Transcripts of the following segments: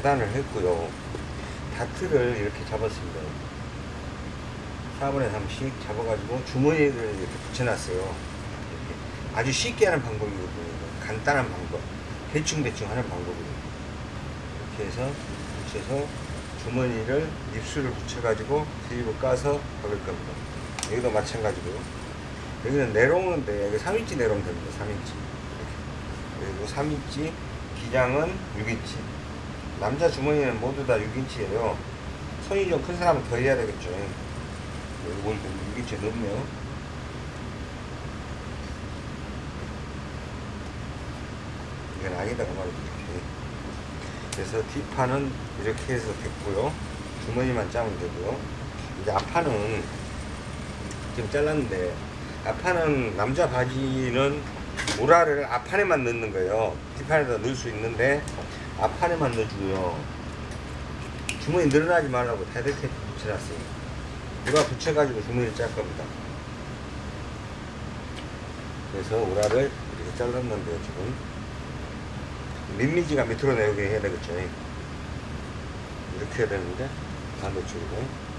재단을 했고요. 다트를 이렇게 잡았습니다. 4분의 3씩 잡아가지고 주머니를 이렇게 붙여놨어요. 이렇게. 아주 쉽게 하는 방법이거든요. 간단한 방법. 대충대충 하는 방법이거든요. 이렇게 해서 붙여서 주머니를 입술을 붙여가지고 드립을 까서 박을 겁니다. 여기도 마찬가지고요. 여기는 내롱인데 여기 3인치 내롱 됩니다. 3인치. 그리고 3인치 기장은 6인치 남자 주머니는 모두 다 6인치예요. 손이 좀 큰 사람은 더 해야 되겠죠. 여기 보니까 6인치 넘네요. 이건 아니다가 말이죠 이렇게 그래서 뒷판은 이렇게 해서 됐고요. 주머니만 짜면 되고요. 이제 앞판은 지금 잘랐는데 앞판은 남자 바지는 모라를 앞판에만 넣는 거예요. 뒷판에다 넣을 수 있는데 앞판에만 넣어주고요. 주머니 늘어나지 말라고 테이프 붙여놨어요. 누가 붙여가지고 주머니를 짤 겁니다. 그래서 오라를 이렇게 잘랐는데요 지금. 민미지가 밑으로 내오게 해야 되겠죠. 이렇게 해야 되는데 반대쪽으로.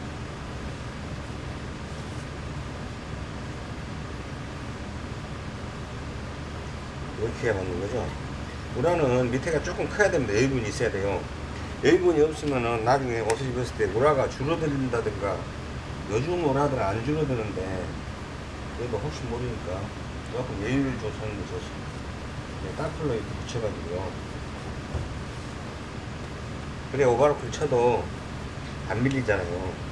이렇게 해야 맞는 거죠 우라는 밑에가 조금 커야 됩니다. 여유분이 있어야 돼요. 여유분이 없으면은 나중에 옷을 입었을 때 우라가 줄어든다든가 요즘 우라들은 안 줄어드는데 그래도 혹시 모르니까 조금 여유를 줘서 하는 게 좋습니다. 네, 따플러 이렇게 붙여가지고요. 그래 오바로크를 쳐도 안 밀리잖아요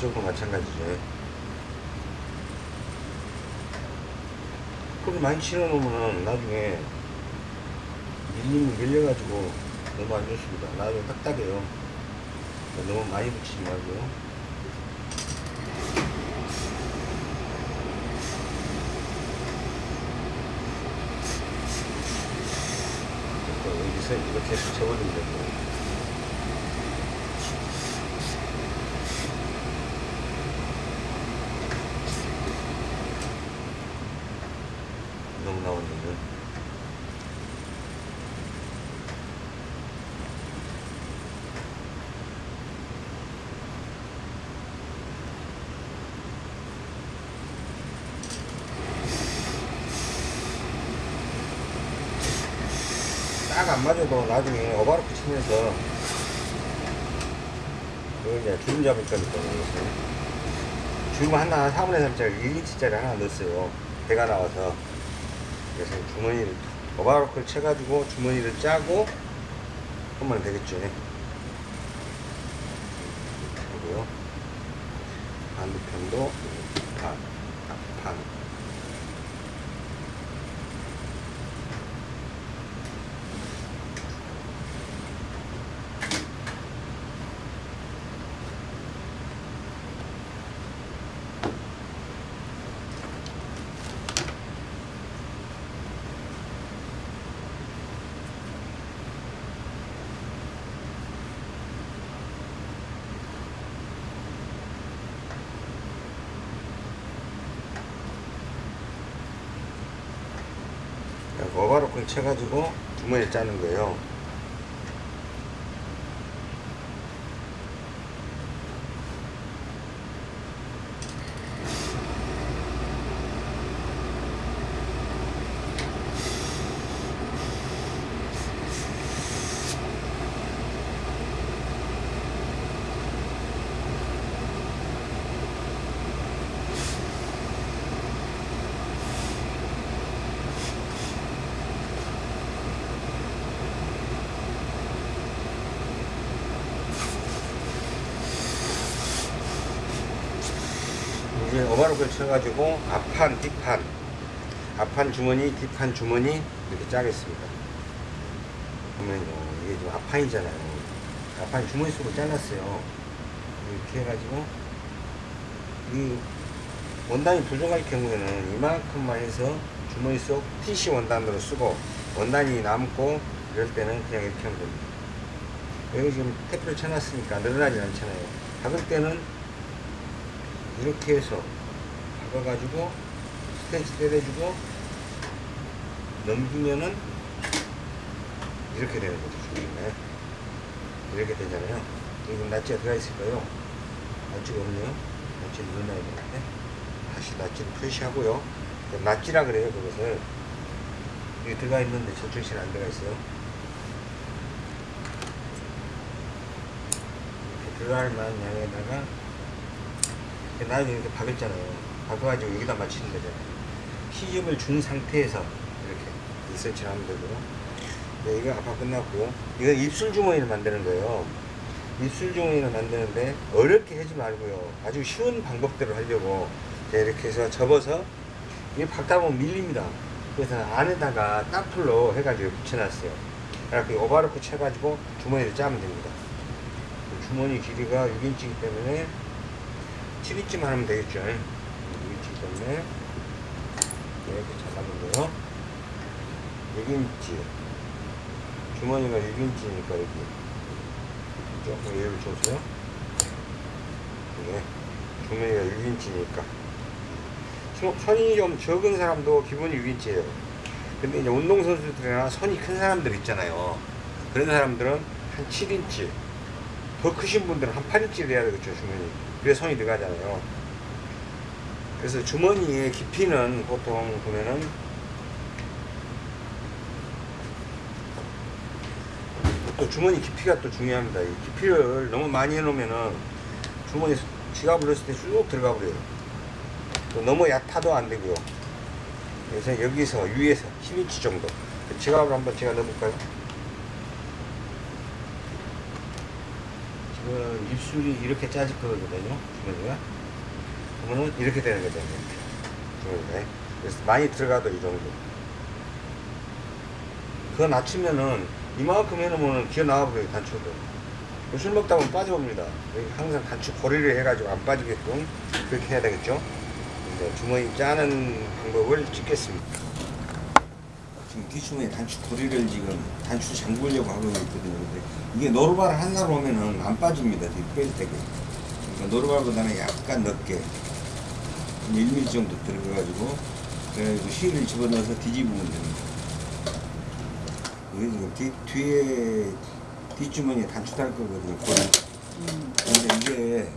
이쪽도 마찬가지죠 그렇게 많이 치러 놓으면 나중에 밀리면 밀려가지고 너무 안 좋습니다. 나중에 딱딱해요. 너무 많이 붙이지 말고요 여기서 이렇게 붙여버리면 되고. 너무 나왔는데 딱 안 맞아도 나중에 오바로크 치면서 이거 이제 주름 잡을 거니까 주름 하나 4분의 3짜리 1인치짜리 하나 넣었어요. 배가 나와서. 그래서 주머니를 오바로크를 쳐가지고 주머니를 짜고 하면 되겠죠 그리고요 반대편도 반, 반 오바로크를 쳐가지고 주머니를 짜는 거예요 이제 오바로크를 쳐가지고 앞판, 뒷판. 앞판 주머니, 뒷판 주머니 이렇게 짜겠습니다. 보면요 이게 지금 앞판이잖아요. 앞판 주머니 속으로 잘랐어요. 이렇게 해가지고 이 원단이 부족할 경우에는 이만큼만 해서 주머니 속 TC 원단으로 쓰고 원단이 남고 이럴 때는 그냥 이렇게 하면 됩니다. 여기 지금 테프를 쳐놨으니까 늘어나지 않잖아요. 박을 때는 이렇게 해서 박아가지고 스테이지 때려주고 넘기면은 이렇게 되는 거죠. 중간에. 이렇게 되잖아요. 여기 낫지가 들어가 있을까요? 낫지가 없네요. 낫지를 넣어놔야 되는데 다시 낫지를 표시하고요. 낫지라 그래요. 그것을 여기 들어가 있는데 저쪽 실안 들어가 있어요. 이렇게 들어갈 만한 양에다가 나중에 이렇게 박았잖아요. 박아가지고 여기다 맞추는 거잖아요. 시접을 준 상태에서 이렇게 2cm 하면 되고요. 네, 이거 아까 끝났고 이건 입술 주머니를 만드는 거예요. 입술 주머니를 만드는데 어렵게 하지 말고요. 아주 쉬운 방법대로 하려고 네, 이렇게 해서 접어서 이게 박다 보면 밀립니다. 그래서 안에다가 따풀로 해가지고 붙여놨어요. 이렇게 오바로크 쳐가지고 주머니를 짜면 됩니다. 주머니 길이가 6인치이기 때문에 7인치만 하면 되겠죠. 6인치 때문에 이렇게 잡아보고요. 6인치 주머니가 6인치니까 여기 조금 예를 줘서요. 이게 주머니가 6인치니까 손이 좀 적은 사람도 기본이 6인치예요. 근데 이제 운동선수들이나 손이 큰 사람들 있잖아요. 그런 사람들은 한 7인치. 더 크신 분들은 한 8인치를 해야 되겠죠, 주머니. 그래 손이 들어가잖아요. 그래서 주머니의 깊이는 보통 보면은 또 주머니 깊이가 또 중요합니다. 이 깊이를 너무 많이 해놓으면은 주머니 지갑을 넣었을 때쑥 들어가 버려요. 또 너무 얕아도 안 되고요. 그래서 여기서 위에서 10인치 정도. 지갑을 한번 제가 넣어볼까요? 지금 입술이 이렇게 짜질 거거든요. 주머니가. 그러면은 이렇게 되는 거죠. 주머니가. 그래서 많이 들어가도 이 정도. 그거 낮추면은 이만큼 해놓으면 기어 나와버려요, 단추도. 술 먹다 보면 빠져봅니다. 여기 항상 단추 고리를 해가지고 안 빠지게끔 그렇게 해야 되겠죠. 이제 주머니 짜는 방법을 찍겠습니다. 지금 뒷주머니 단추 고리를 지금 단추 잠그려고 하고 있거든요. 근데 이게 노루발 하나로 오면은 안 빠집니다. 뺄 때가. 그러니까 노루발보다는 약간 넓게 1mm 정도 들어가가지고 그래가지고 실을 집어넣어서 뒤집으면 됩니다. 지금 뒤, 뒤에 뒷주머니에 단추 달 거거든요. 고리. 근데 이게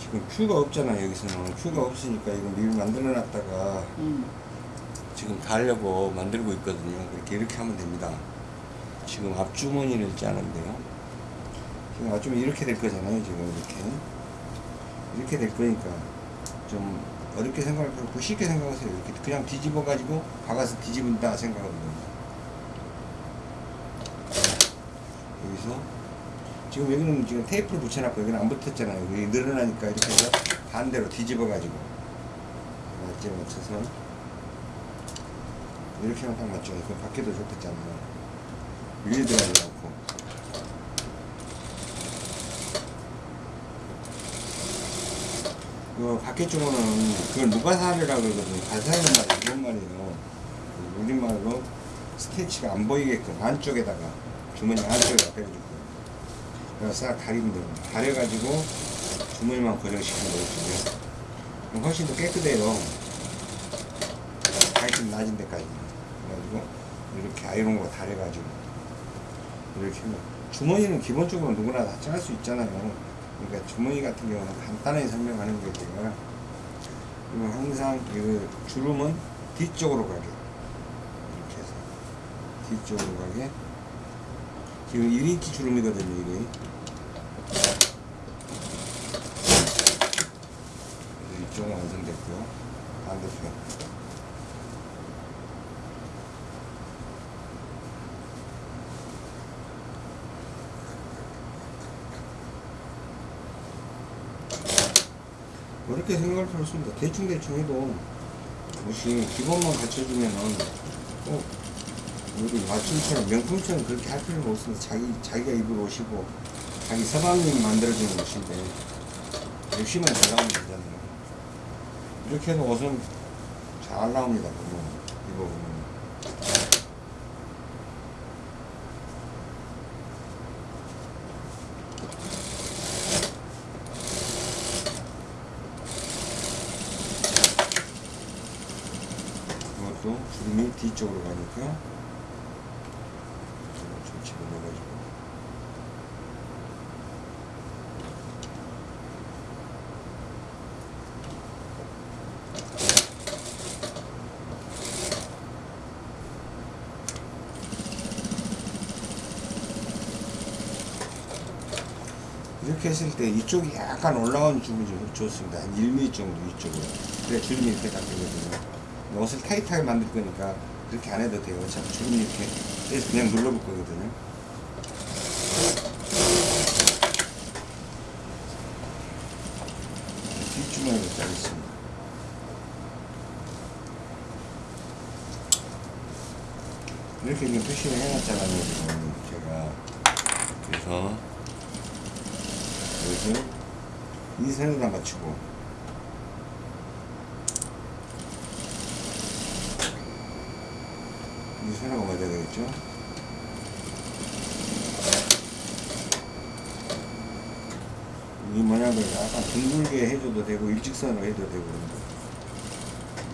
지금 큐가 없잖아요. 여기서는 큐가 없으니까 이거 미리 만들어 놨다가 음. 지금 달려고 만들고 있거든요. 이렇게 이렇게 하면 됩니다. 지금 앞주머니를 짜는데요. 지금 앞주머니 이렇게 될 거잖아요. 지금 이렇게 이렇게 될 거니까 좀 어렵게 생각할 거 없고 쉽게 생각하세요. 이렇게 그냥 뒤집어 가지고 박아서 뒤집은다 생각하면 됩니다. 여기서 지금 여기는 지금 테이프를 붙여놨고 여기는 안 붙었잖아요. 여기 늘어나니까 이렇게 해서 반대로 뒤집어 가지고 맞게 맞춰서 이렇게 하면 딱 맞죠. 그 밖에도 좋겠잖아요. 위에 들어가지 않고. 그 밖에 쪽으로는 그걸 누가사리라고 그러거든요. 가사리는 말이 그런 말이에요. 그 우리말로 스테치가 안 보이게끔 안쪽에다가 주머니 안쪽에다 빼주고 그래서 싹 가리면 됩니다. 가려가지고 주머니만 고정시키면 되거든요. 그럼 훨씬 더 깨끗해요. 가이좀 낮은 데까지. 그래가지고 이렇게 아이롱으로 달여가지고 이렇게 하면 주머니는 기본적으로 누구나 다 짤 수 있잖아요. 그러니까 주머니 같은 경우는 간단하게 설명하는. 제가. 그리고 항상 그 주름은 뒤쪽으로 가게 이렇게 해서 뒤쪽으로 가게 지금 1인치 주름이거든요. 이게 그래서 이쪽은 완성됐고요. 반대편 그렇게 생각할 필요 없습니다. 대충대충 해도 혹시 기본만 갖춰주면은 꼭 우리 맞춤처럼 명품처럼 그렇게 할 필요는 없습니다. 자기, 자기가 입을 옷이고 자기 서방님이 만들어주는 옷인데 역시만 잘나오면 되잖아요. 이렇게 해서 옷은 잘 나옵니다. 보면 입어보면. 주름이 뒤쪽으로 가니까 좀 집어넣어가지고 이렇게 했을 때 이쪽이 약간 올라온 좀 좋습니다. 한 1mm 정도 이쪽으로. 그래 주름이 이렇게 딱 되거든요. 옷을 타이트하게 만들 거니까 그렇게 안 해도 돼요. 어차피 주름이 이렇게 해서 그냥 눌러볼 거거든요. 뒷주머니를 자르겠습니다. 이렇게 지금 표시를 해놨잖아요. 지금 제가. 그래서 여기서 이 선에다 맞추고 이 되겠죠? 이 모양을 약간 둥글게 해줘도 되고 일직선으로 해도 되고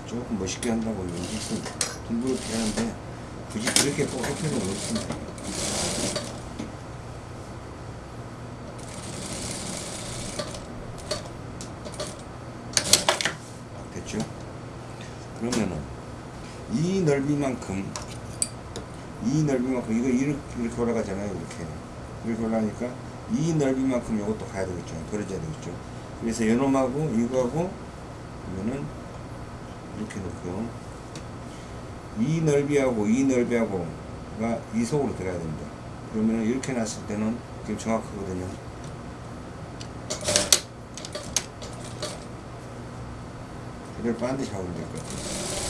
조금 멋있게 한다고 일직선 둥글게 하는데 굳이 그렇게 꼭 할 필요는 없습니다. 됐죠? 그러면은 이 넓이만큼 이 넓이만큼 이거 이렇게, 이렇게 올라가잖아요 이렇게. 이렇게 올라가니까 이 넓이만큼 이것도 가야 되겠죠. 벌어져야 되겠죠. 그래서 요놈하고 이거하고 이거는 이렇게 놓고 이 넓이하고 이 넓이하고가 이 속으로 들어가야 됩니다. 그러면 이렇게 놨을 때는 지금 정확하거든요. 그걸 반드시 하면 될 것 같아요.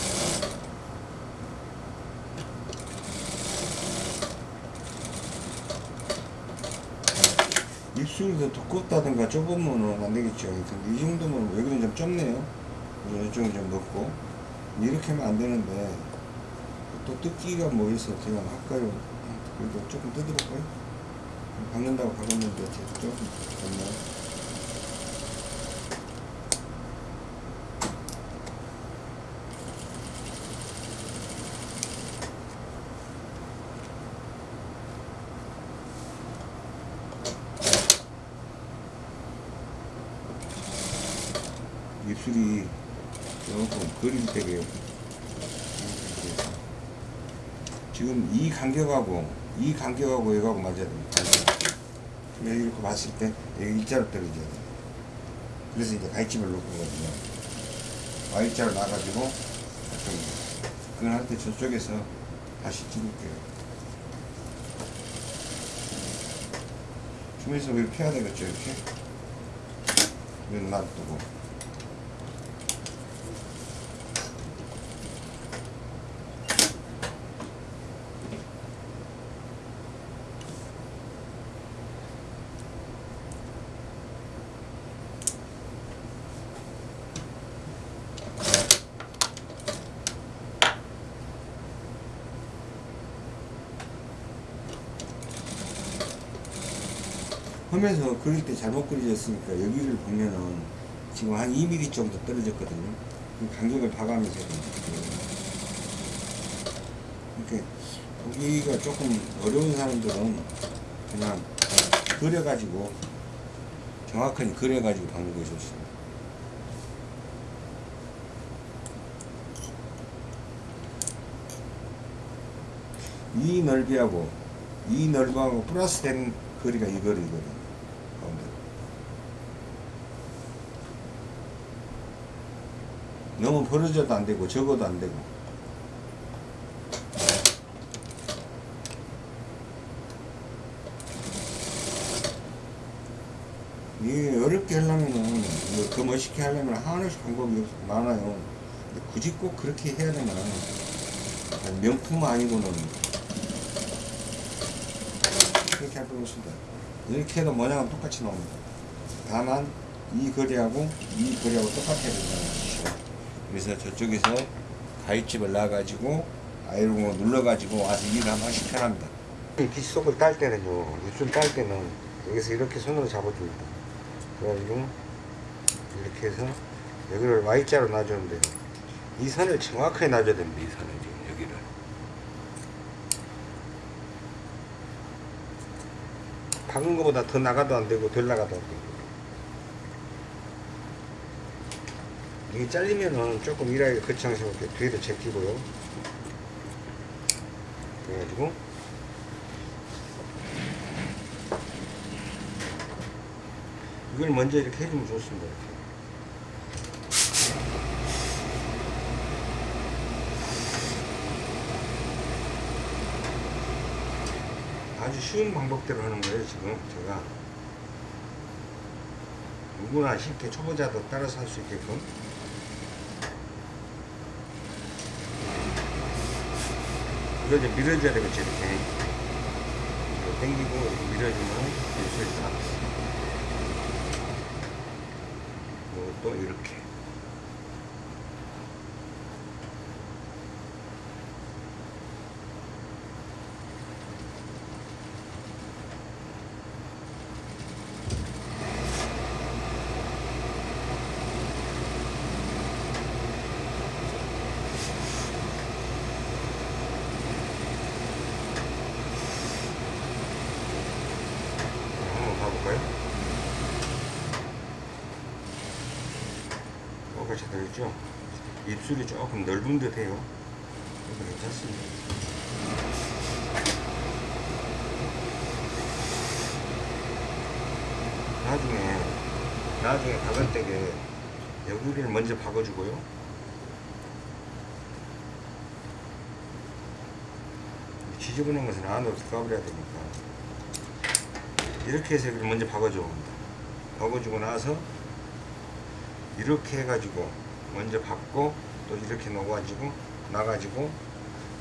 더 두껍다든가 좁으면 안 되겠죠. 근데 이 정도면 여기는 좀 좁네요. 이쪽은 좀 넓고. 이렇게 하면 안 되는데, 또 뜯기가 뭐 있어. 제가 할까요? 그래도 조금 뜯어볼까요? 박는다고 박았는데, 조금 됐나요? 입술이 조금 그림 되게 지금 이 간격하고 이 간격하고 이거하고 맞아야 됩니다. 여기 이렇게 봤을 때 여기 일자로 떨어져야 돼요. 그래서 이제 가위집을 놓은 거거든요. Y자로 나가지고 그건 할 때 저쪽에서 다시 찍을게요. 주면서 이렇게 펴야 되겠죠 이렇게 이건 놔두고 하면서 그릴 때 잘못 그려졌으니까 여기를 보면은 지금 한 2mm 정도 떨어졌거든요. 그 간격을 봐가면서. 이렇게 보기가 조금 어려운 사람들은 그냥 그려가지고 정확하게 그려가지고 박는 게 좋습니다. 이 넓이하고 이 넓이하고 플러스 된 거리가 이 거리거든. 가운데. 너무 벌어져도 안 되고 적어도 안 되고. 이게 어렵게 하려면은 이거 더 멋있게 하려면 하나씩 방법이 많아요. 굳이 꼭 그렇게 해야 되나? 명품 아니고는 그렇게 할 필요 없습니다. 이렇게 해도 모양은 똑같이 나옵니다. 다만 이 거리하고 이 거리하고 똑같아야 뜻이죠. 그래서 저쪽에서 가위집을 놔가지고 아이롱으로 눌러가지고 와서 일을 한 번씩 편합니다. 이 빗속을 딸 때는요, 입술 딸 때는 여기서 이렇게 손으로 잡아줍니다. 그래가지고 이렇게 해서 여기를 Y자로 놔주면 돼요. 이 선을 정확하게 놔줘야 됩니다. 이 선을 지금 여기를. 박은 것보다 더 나가도 안 되고 덜 나가도 안 되고. 이게 잘리면은 조금 일하기 거창스럽게 뒤에도 제끼고요. 그래가지고 이걸 먼저 이렇게 해주면 좋습니다. 이렇게. 아주 쉬운 방법대로 하는 거예요, 지금 제가. 누구나 쉽게 초보자도 따라서 할 수 있게끔. 이제 밀어줘야 되겠죠, 이렇게. 이거 당기고 이렇게 밀어주면 밀수 있다. 이것도 이렇게. 한번 봐볼까요? 뭐가 잘 되겠죠? 입술이 조금 넓은 듯 해요. 괜찮습니다. 나중에, 나중에 박을 때게 여기를 먼저 박아주고요. 지저분한 것은 안으로 들어가버려야 되니까. 이렇게 해서 여기를 먼저 박아줘 박아주고 나서 이렇게 해가지고 먼저 박고 또 이렇게 넣어가지고 나가지고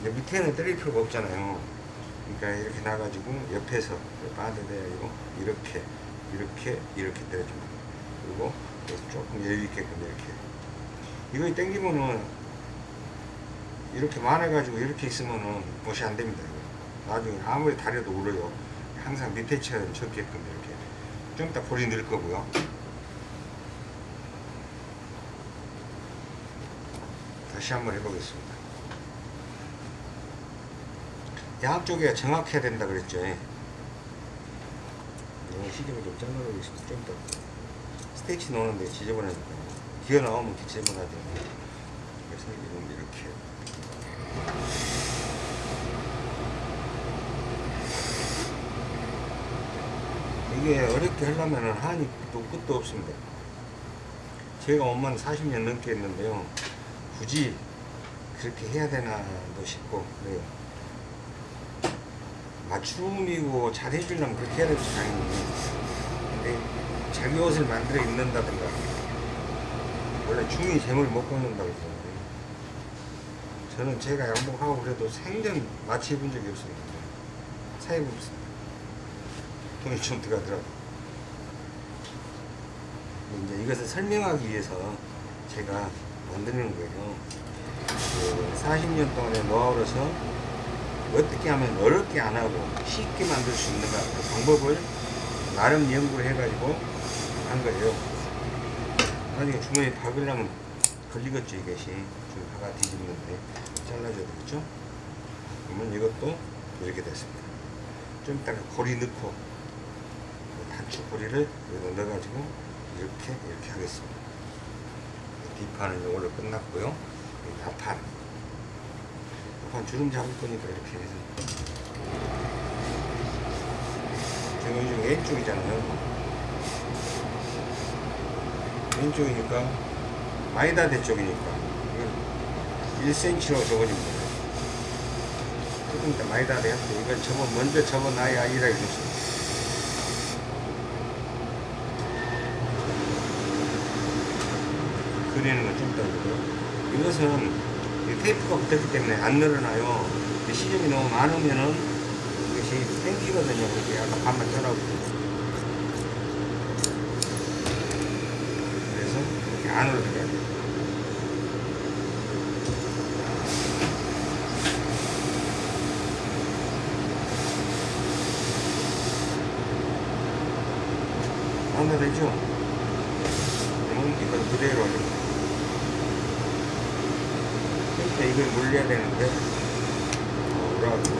이제 밑에는 때릴 필요가 없잖아요. 그러니까 이렇게 나가지고 옆에서 빠져대고 이렇게 이렇게 이렇게 때려줍니다. 그리고 조금 여유 있게끔 이렇게. 이거 땡기면은 이렇게 많아가지고 이렇게 있으면은 못이 안 됩니다. 나중에 아무리 다려도 울어요. 항상 밑에 처럼 적게끔 이렇게. 좀 이따 볼이 늘 거고요 다시 한번 해보겠습니다. 양쪽에 정확해야 된다 그랬죠 이 시접을 좀 잘라보겠습니다 좀 더 스테이치 놓는데 지저분하니까. 기어 나오면 지저분하죠 그래서 이렇게. 이게 어렵게 하려면 한이 또 끝도 없습니다. 제가 엄마는 40년 넘게 했는데요. 굳이 그렇게 해야 되나도 싶고 그래요. 맞춤이고 잘 해주려면 그렇게 해야 되죠 당연히. 근데 자기 옷을 만들어 입는다든가 원래 중이 재물 못 걷는다고 그러잖아요. 저는 제가 양복하고 그래도 생전 마취 해본 적이 없습니다. 사입 없습니다. 돈이 좀 들어가더라고. 이제 이것을 설명하기 위해서 제가 만드는 거예요. 그 40년 동안의 노하우로서 어떻게 하면 어렵게 안 하고 쉽게 만들 수 있는가 그 방법을 나름 연구를 해가지고 한 거예요. 나중에 주머니에 박으려면 걸리겠죠 이것이. 좀 박아 뒤집는데 잘라줘야 되겠죠? 그러면 이것도 이렇게 됐습니다. 좀 이따가 고리 넣고 단추 고리를 여기다 넣어가지고 이렇게 이렇게 하겠습니다. 뒷판은 이걸로 끝났고요. 여기 앞판 앞판 주름 잡을 거니까 이렇게 해서 지금 요즘 왼쪽이잖아요. 왼쪽이니까 마이다 대 쪽이니까 1cm로 접어줍니다. 조금 이따 마이다대 할때 이걸 접어 먼저 접어놔야 일하기 좋습니다. 그리는 건좀 다르고요. 이것은 이 테이프가 붙었기 때문에 안 늘어나요. 이 시접이 너무 많으면은 이것이 땡기거든요. 그렇게 약간 반만 잘라고. 그래서 이렇게 안으로 들어가야 돼요. 되죠? 그러면 이걸 그대로 이렇게 이걸 물려야 되는데. 어, 그래가지고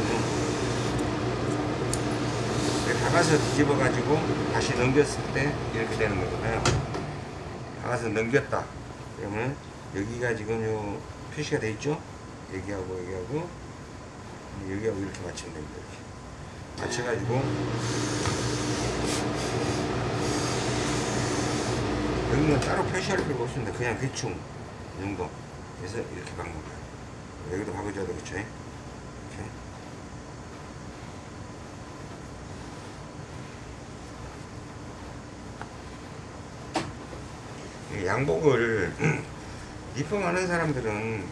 박아서 뒤집어 가지고 다시 넘겼을 때 이렇게 되는 거잖아요. 박아서 넘겼다. 그러면 여기가 지금 요 표시가 돼 있죠? 여기하고 여기하고 여기하고 이렇게 맞추면 됩니다 이렇게. 맞춰가지고. 여기는 따로 표시할 필요가 없습니다. 그냥 대충 이 정도 그래서 이렇게 박는 거예요 여기도 박아줘야 되겠죠? 이렇게 이. 양복을 입봉하는 사람들은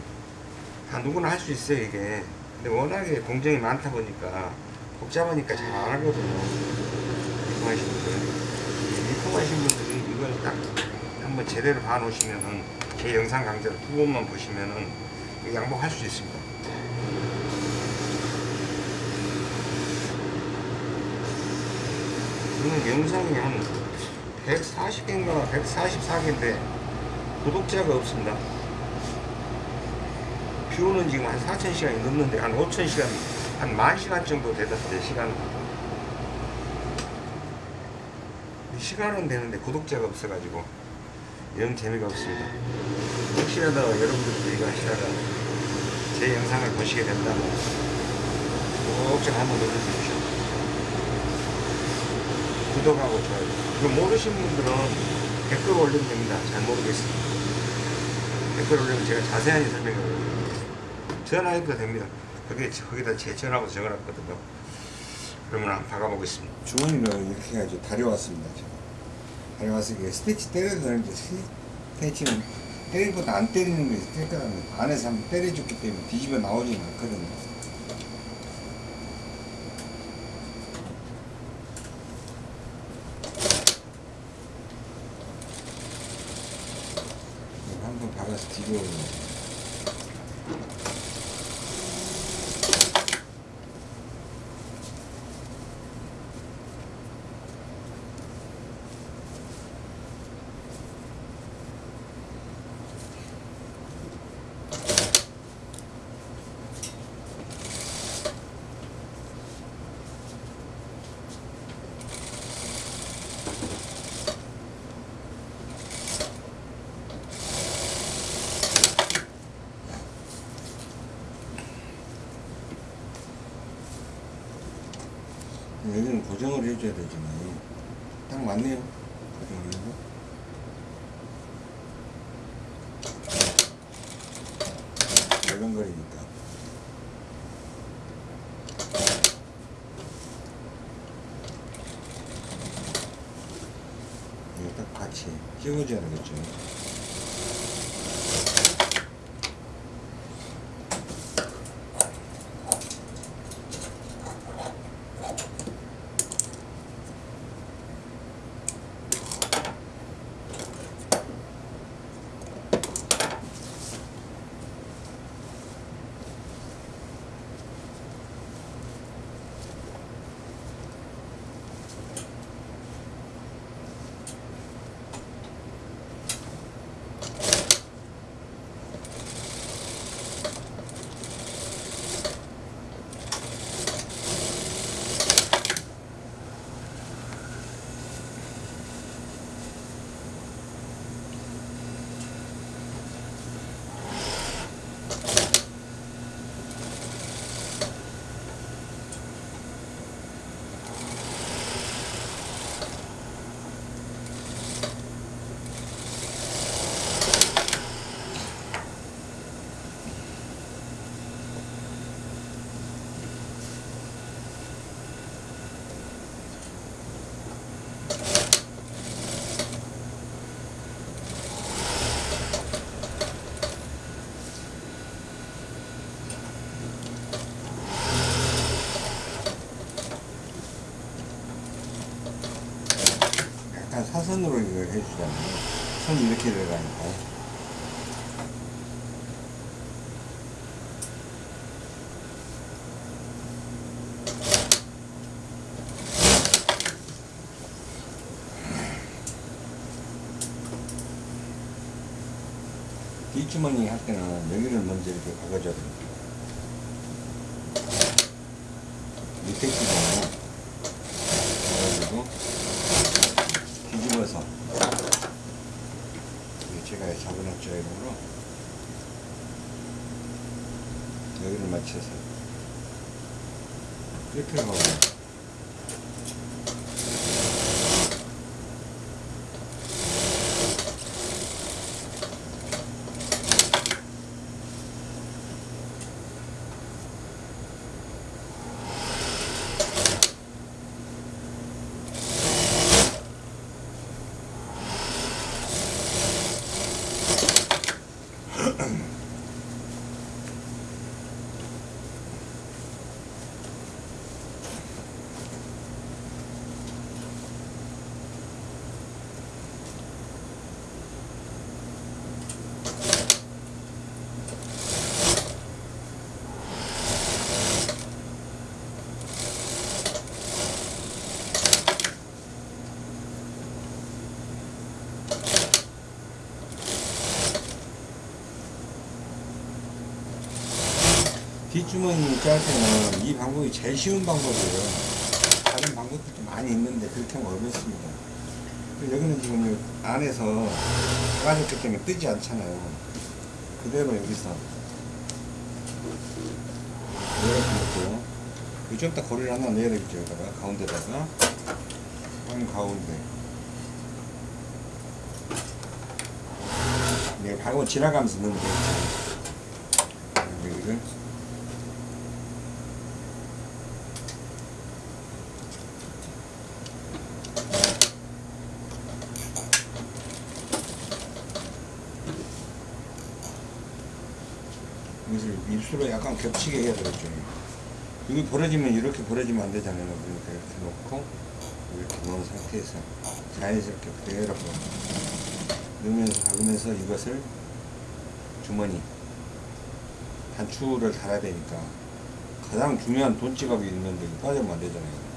다 누구나 할 수 있어요 이게. 근데 워낙에 공정이 많다 보니까 복잡하니까 잘 안 하거든요. 입봉하신 분들은. 입봉하신 분들이 이걸 딱 한번 제대로 봐놓으시면은 제 영상 강좌를 두 번만 보시면은 이 양복 할수 있습니다 저는 영상이 한 140개인가 144개인데 구독자가 없습니다. 뷰는 지금 한 4,000시간이 넘는데 한 5,000시간, 한 만시간 정도 되던데 시간. 시간은 되는데 구독자가 없어가지고 영 재미가 없습니다. 혹시라도 여러분들도 이거 하시다가 제 영상을 보시게 된다면 꼭좀 한번 눌러주십시오. 구독하고 좋아요. 이거 모르신 분들은 댓글 올리면 됩니다. 잘 모르겠습니다. 댓글 올리면 제가 자세하게 설명을. 전화해도 됩니다. 거기에, 거기다 제 전화번호 적어놨거든요. 그러면 한번 박아보겠습니다. 주머니를 이렇게 해가지고 다려왔습니다. 제가. 이게 스티치 되는데 스티치는 때리보다 안 때리는 게 깨끗하면 안에서 한번 때려줬기 때문에 뒤집어 나오지는 않거든요. 한번 박아서 뒤집어 여기는 고정을 해줘야 되잖아요. 딱 맞네요. 고정을 해서. 열렁거리니까. 이거 딱 같이 찍어줘야 되겠죠. 사선으로 이걸 해주잖아요. 선이 이렇게 들어가니까. 뒷주머니 할 때는 여기를 먼저 이렇게 박아줘야 됩니다. 밑에 주머니 그래가지고 뒤집어서 이게 제가 잡아놨죠 이름으로 여기를 맞춰서 끝을 보고 뒷주머니 짤 때는 이 방법이 제일 쉬운 방법이에요. 다른 방법들도 많이 있는데 그렇게 하면 어렵습니다. 여기는 지금 이 안에서 빠졌기 때문에 뜨지 않잖아요. 그대로 여기서 이렇게 놓고 이좀 이따 고리를 하나 내야 되겠죠. 여기다가 가운데다가 한 가운데 내가 방금 지나가면서 넣으면 되겠죠. 여기를 입술로 약간 겹치게 해야 되겠죠. 여기 벌어지면 이렇게 벌어지면 안 되잖아요. 그러니까 이렇게 놓고 이렇게 놓은 상태에서 자연스럽게 그대로 넣으면서 박으면서 이것을 주머니 단추를 달아야 되니까 가장 중요한 돈 지갑이 있는데 빠지면 안 되잖아요.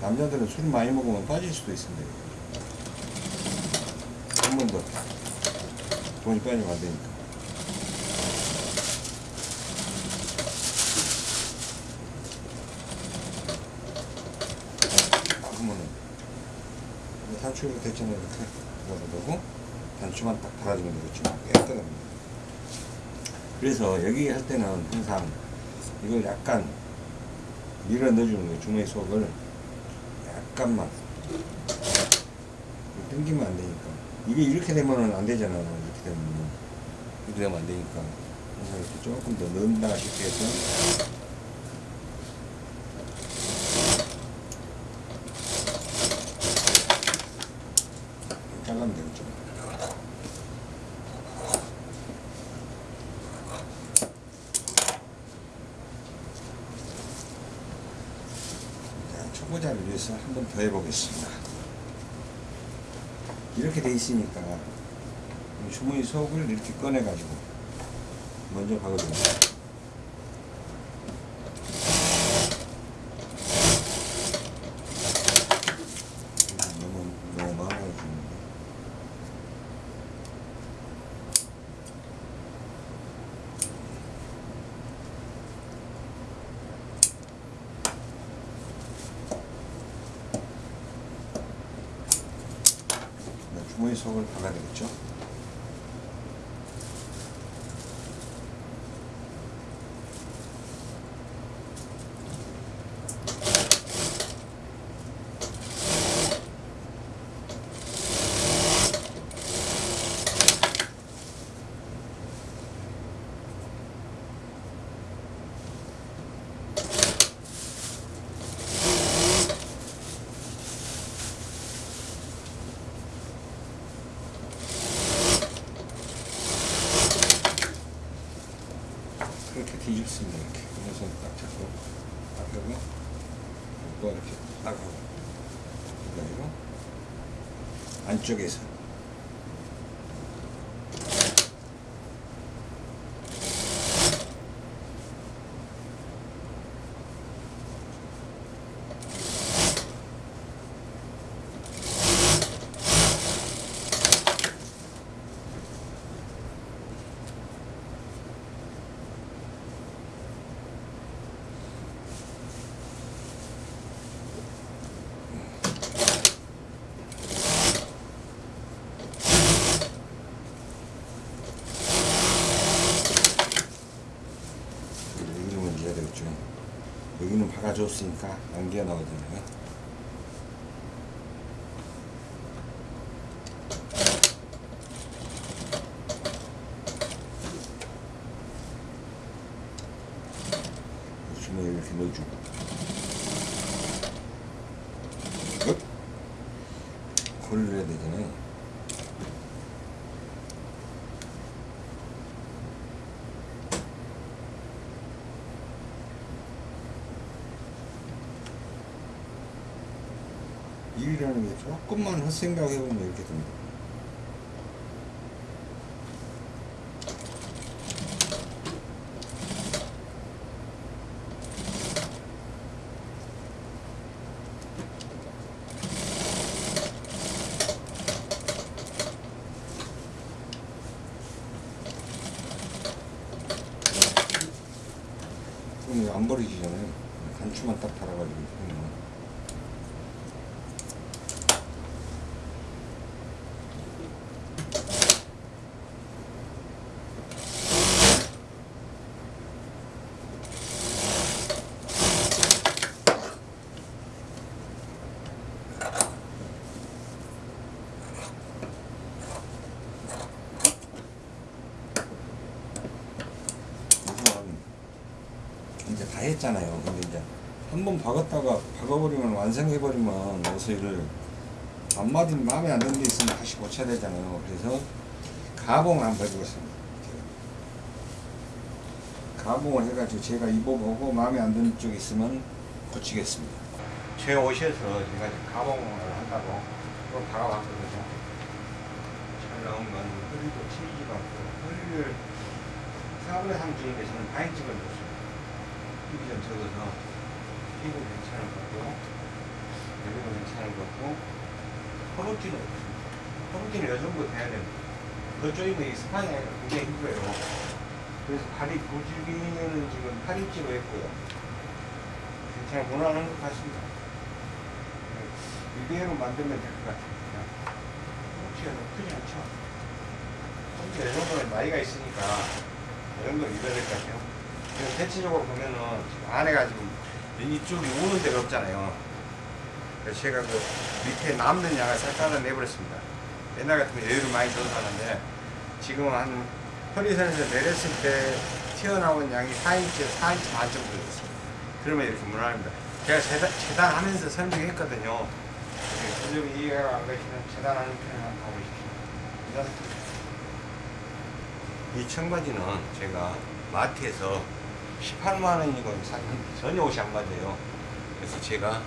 남자들은 술 많이 먹으면 빠질 수도 있습니다. 한 번 더 돈이 빠지면 안 되니까. 그러면은 이거 단추로 됐잖아요 이렇게 넣어두고 단추만 딱 달아주면 되겠죠 깨끗합니다 그래서 여기 할 때는 항상 이걸 약간 밀어 넣어주는 거예요. 주머니 속을 약간만. 당기면 안 되니까. 이게 이렇게 되면은 안 되잖아요. 이렇게 되면 이렇게 되면 안 되니까. 항상 이렇게 조금 더 넣는다 싶게 해서 잘라면 되겠죠. 자, 초보자를 위해서 한번 더 해보겠습니다. 이렇게 돼 있으니까 이 주머니 속을 이렇게 꺼내가지고 먼저 박아줍니다. 너무 너무 많아지는데. 속을 박아야 되겠죠? 그렇게 뒤집습니다 이렇게 그래서 딱 잡고 딱 하고 또 이렇게 딱 하고 그리고 안쪽에서 가져왔으니까 남겨 넣어주네요. 1이라는 게 조금만 생각해보면 이렇게 됩니다. 했잖아요. 근데 이제 한 번 박았다가 박아버리면 완성해버리면 옷을 앞마디 마음에 안 드는 게 있으면 다시 고쳐야 되잖아요. 그래서 가봉을 한번 해보겠습니다. 가봉을 해가지고 제가 입어보고 마음에 안 드는 쪽이 있으면 고치겠습니다. 제 옷에서 제가 가봉을 한다고 그걸 박아봤거든요. 잘 나온 건 허리도 튀지도 않고 허리를 4분의 3 중에서는 많이 찍어줬어요. 힘이 좀 적어서 피부 괜찮은 것 같고 여기도 괜찮은 것 같고 허벅지는 허벅지는 이 정도 돼야 됩니다. 그쪽이면 이 스판이 굉장히 힘들어요. 그래서 발이 고질기는 지금 8인치로 했고요. 괜찮아 무난한 것 같습니다. 이대로 만들면 될 것 같습니다. 혹시가 너무 크지 않죠? 혹시 이 정도는 나이가 있으니까 이 정도는 입어야 될 것 같아요. 대체적으로 보면은 안에가 지금 이쪽이 우는 데가 없잖아요. 그래서 제가 그 밑에 남는 양을 싹 내버렸습니다. 옛날 같으면 여유를 많이 줘서 하는데 지금은 한 허리선에서 내렸을 때 튀어나온 양이 4인치, 4인치 반 정도 됐어요. 그러면 이렇게 무난합니다. 제가 재단, 재단하면서 설명했거든요. 좀 이해가 안 가시면 재단하는 편을 한번 가보십시오. 이 청바지는 제가 마트에서 18만 원이고 샀는데 전혀 옷이 안 맞아요. 그래서 제가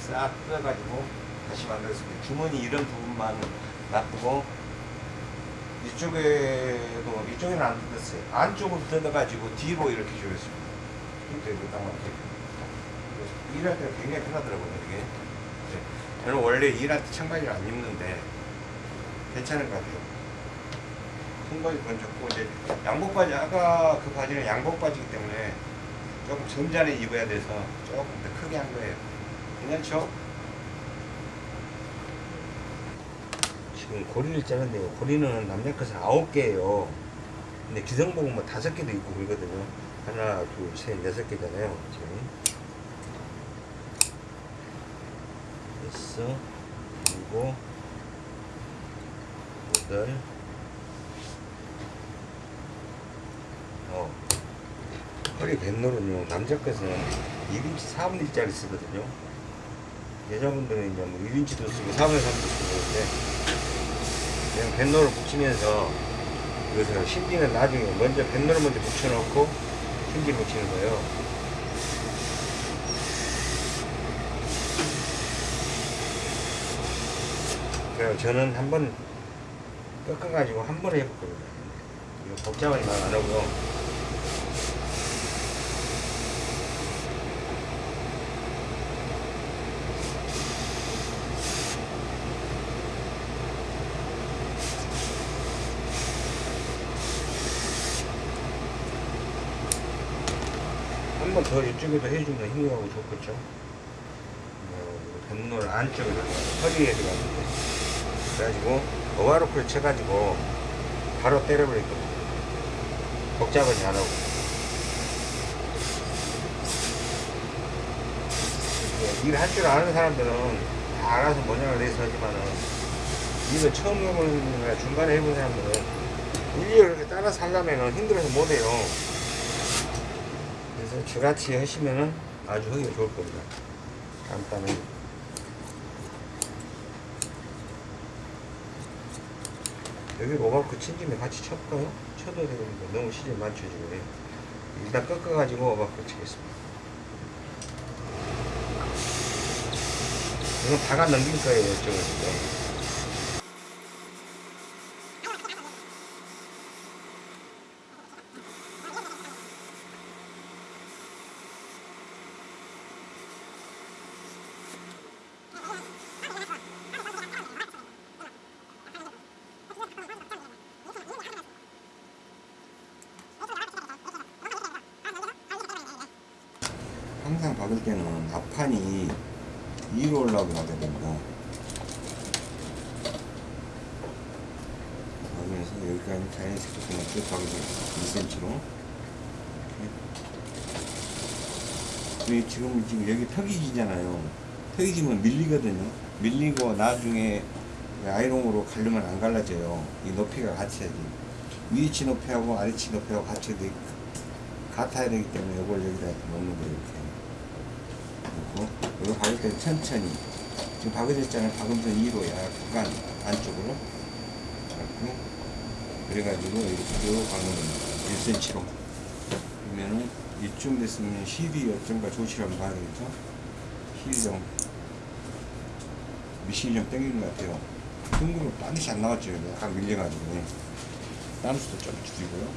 싹 뜯어가지고 다시 만들었습니다. 주머니 이런 부분만 놔두고 이쪽에도 이쪽에는 안 뜯었어요. 안쪽으로 뜯어가지고 뒤로 이렇게 조였습니다. 이렇게 딱 맞게. 일할 때가 굉장히 편하더라고요, 이게. 네. 저는 원래 일할 때 청바지를 안 입는데 괜찮은 것 같아요. 손바지 건 좋고 이제 양복 바지 아까 그 바지는 양복 바지이기 때문에 조금 점잖게 입어야 돼서 조금 더 크게 한 거예요. 괜찮죠? 지금 고리를 짜는데요. 고리는 남자 것은 아홉 개예요. 근데 기성복은 뭐 다섯 개도 있고 그러거든요. 하나, 둘, 셋, 여섯 개잖아요. 지금. 여섯, 일곱, 여덟, 어. 허리 뱃놀은요, 남자 것은 1인치 4분의 1짜리 쓰거든요. 여자분들은 이제 뭐 1인치도 쓰고 4분의 3도 쓰고 그런데, 그냥 뱃놀을 붙이면서, 그래서 신기는 나중에 먼저 뱃놀을 먼저 붙여놓고, 신기 붙이는 거예요. 그래서 저는 한번 꺾어가지고 한 번에 해봤거든요. 이거 복잡하게 말안 하고요. 한 번 더 이쪽에도 해주면 힘하고 좋겠죠. 뭐, 뱃놀 안쪽에 허리에 들어가는데 그래가지고 오바로크를 쳐가지고 바로 때려버렸거든요. 복잡하지 안 하고. 예, 일할 줄 아는 사람들은 다 알아서 모양을 내서 하지만은 일을 처음 해보는 중간에 해본 사람들은 일일이 따라서 하려면은 힘들어서 못해요. 그래서 저같이 하시면은 아주 하기가 좋을 겁니다. 간단히. 여기 오바크 친 김에 같이 쳤까요? 쳐도 되는데 너무 시즌 맞춰지고 일단 꺾어가지고 오바크 치겠습니다. 이건 다가 넘길 거예요, 이쪽을 지금. 항상 박을 때는 앞판이 위로 올라가야 됩니다. 박으면서 여기까지 자연스럽게 쭉 박으세요. 2cm로. 이렇게. 지금, 지금 여기 턱이 지잖아요. 턱이 지면 밀리거든요. 밀리고 나중에 아이롱으로 갈르면 안 갈라져요. 이 높이가 같아야지. 위치 높이하고 아래치 높이하고 같이 돼- 같아야 되기 때문에 이걸 여기다 놓는 거예요. 이렇게. 이거 박을 때 천천히. 지금 박아졌잖아요 박으면서 위로 약간 안쪽으로 잡고 그래가지고 이렇게 쭉 박는 겁니다. 1cm로. 그러면은 이쯤 됐으면 실이 어쩐가 조치를 한번 봐야 되겠죠? 좀 미실이 좀 땡기는 것 같아요. 둥그로 반드시 안 나왔죠 약간 밀려가지고. 땀수도 좀 줄이고요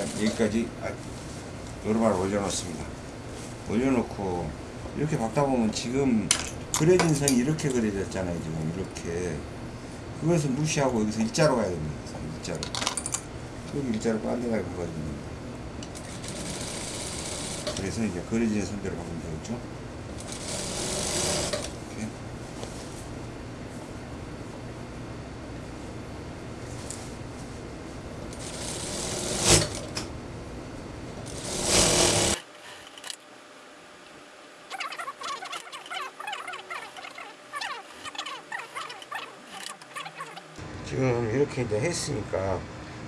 여기까지 아, 여러 발 올려놓습니다. 올려놓고 이렇게 박다 보면 지금 그려진 선이 이렇게 그려졌잖아요. 지금 이렇게 그것을 무시하고 여기서 일자로 가야 됩니다. 일자로 여기 일자로 반대가게 그거든요. 그래서 이제 그려진 선대로 박으면 되겠죠. 이렇게. 지금 이렇게 이제 했으니까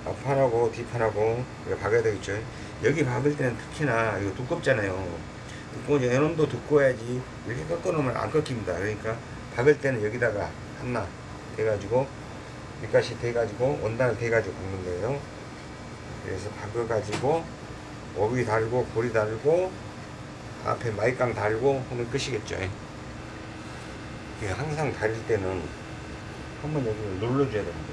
앞판하고 뒷판하고 이거 박아야 되겠죠. 여기 박을 때는 특히나 이거 두껍잖아요. 두꺼운 연원도 두꺼워야지 이렇게 꺾어놓으면 안 꺾입니다. 그러니까 박을 때는 여기다가 하나 대가지고 밑가시 대가지고 원단을 대가지고 박는 거예요. 그래서 박아가지고 오비 달고 고리 달고 앞에 마이깡 달고 하면 끝이겠죠. 항상 다릴 때는 한번 여기를 눌러줘야 됩니다.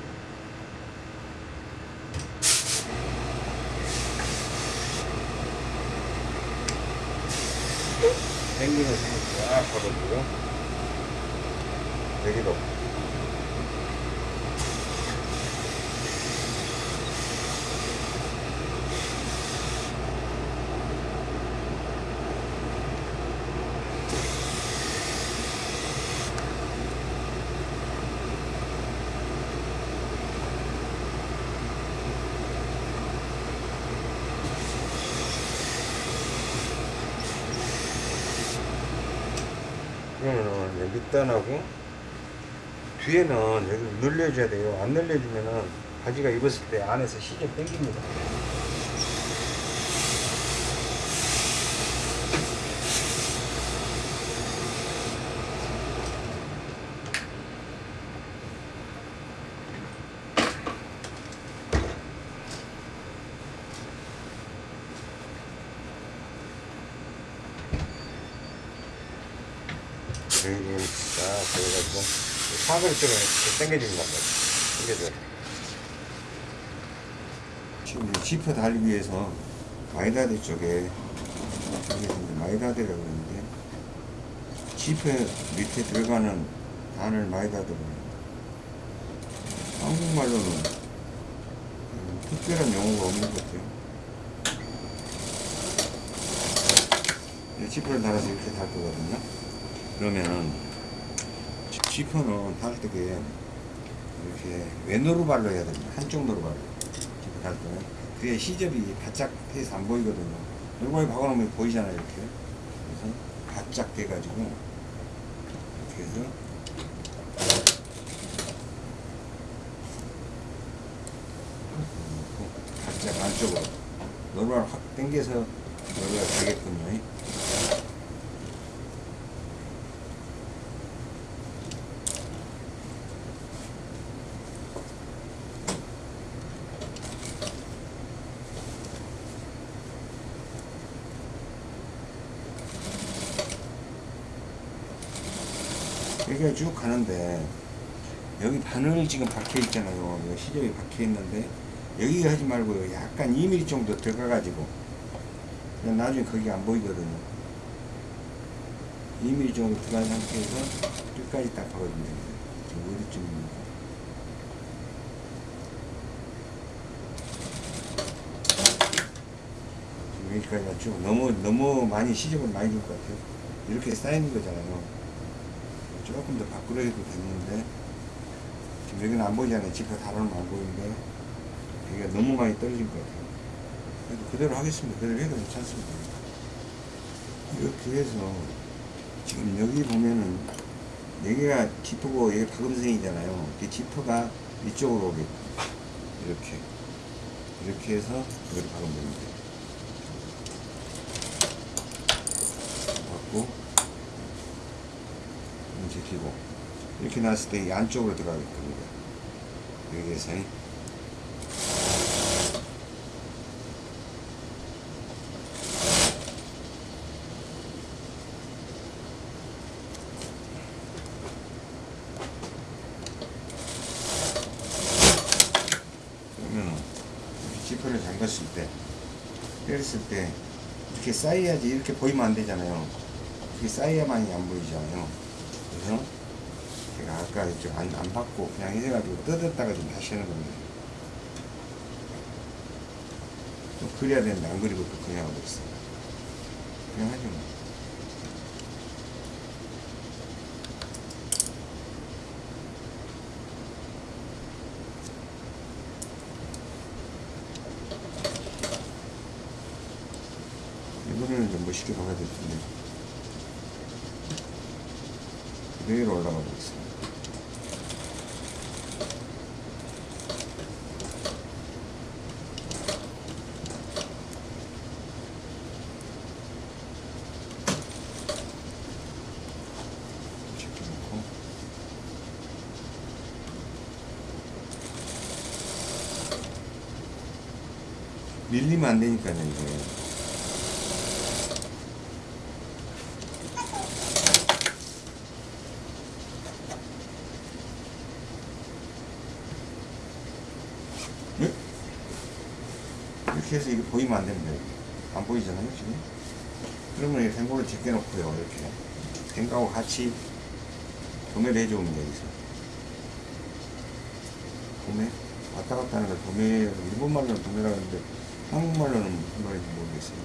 당기면서 쫙 걸어주고 여기도 밑단하고 뒤에는 여기 늘려줘야 돼요. 안 늘려주면은 바지가 입었을 때 안에서 시접 당깁니다. 여기 싹 그래가지고 쪽에 당겨주는 겁니다. 당겨줘요. 지금 이 지퍼 달기 위해서 마이다데 쪽에 마이다데라고 그러는데 지퍼 밑에 들어가는 단을 마이다데로 해요. 한국말로는 음, 특별한 용어가 없는 것 같아요. 이 지퍼를 달아서 이렇게 달 거거든요. 그러면은 지- 지퍼는 달 때게 이렇게 왼으로 발로 해야 됩니다. 한쪽 노로 발로. 지퍼 달 때는. 그게 시접이 바짝 해서 안 보이거든요. 얼굴에 박아놓으면 보이잖아요, 이렇게. 그래서 바짝 돼가지고, 이렇게 해서, 바짝 안쪽으로. 노루발 확 당겨서 노루가 되게끔요. 이렇게 쭉 가는데 여기 바늘 지금 박혀 있잖아요. 시접이 박혀 있는데 여기 하지 말고 약간 2mm 정도 들어가 가지고 나중에 거기 안 보이거든요. 2mm 정도 들어간 상태에서 끝까지 딱 박아주면 됩니다. 지금 어디쯤입니까? 여기까지 맞죠? 너무 너무 많이 시접을 많이 줄 것 같아요. 이렇게 쌓이는 거잖아요. 조금 더 밖으로 해도 됐는데 지금 여기는 안 보이잖아요. 지퍼 다루는 안 보이는데 여기가 너무 많이 떨어진 것 같아요. 그래도 그대로 하겠습니다. 그대로 해도 괜찮습니다. 이렇게 해서 지금 여기 보면은 여기가 지퍼고 여기 박음생이잖아요. 이 지퍼가 이쪽으로 오게 이렇게 이렇게 해서 여기 박으면 됩니다. 받고 지키고 이렇게 놨을 때 이 안쪽으로 들어갈 겁니다. 여기에서 그러면은 지퍼를 잠갔을 때 때렸을 때 이렇게 쌓여야지 이렇게 보이면 안 되잖아요. 이렇게 쌓여야만이 안 보이잖아요. 아까 이쪽 안, 안 받고 그냥 해가지고 뜯었다가 좀 다시 하는 겁니다. 또 그려야 되는데 안 그리고 또 그냥 하고 있어요. 그냥 하죠 뭐. 이번에는 좀 멋있게 박아야 될 텐데. 그대로 올라가고. 집어넣고 밀리면 안 되니까요, 이게. 네? 이렇게 해서 이게 보이면 안 됩니다. 안 보이잖아요, 지금? 그러면 이 생고를 제껴놓고요, 이렇게. 생고하고 같이 도매를 해주면 여기서. 도매? 왔다 갔다 하는 걸 도매, 일본말로는 도매라고 하는데, 한국말로는 무슨 말인지 모르겠어요.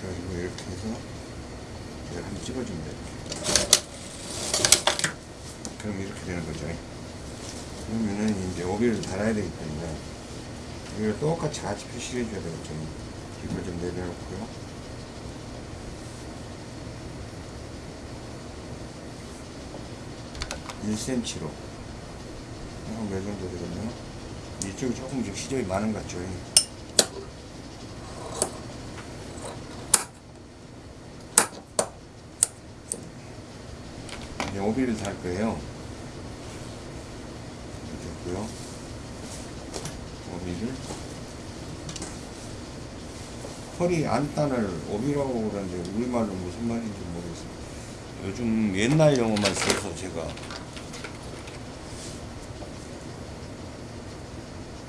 그래가지고 이렇게 해서 제가 한번 찍어줍니다. 이렇게. 그럼 이렇게 되는 거죠. 그러면은 이제 오비를 달아야 되기 때문에 이걸 똑같이 같이 표시를 해줘야 되겠죠. 이걸 좀 내려놓고요. (1 c m) 로. 한몇 정도 되겠네요. 이쪽이 조금 좀 시접이 많은 것 같죠 이제 오비를 달 거예요. 됐고요. 오비를. 허리 안단을 오비라고 그러는데 우리말로 무슨 말인지 모르겠어요 요즘 옛날 용어만 써서 제가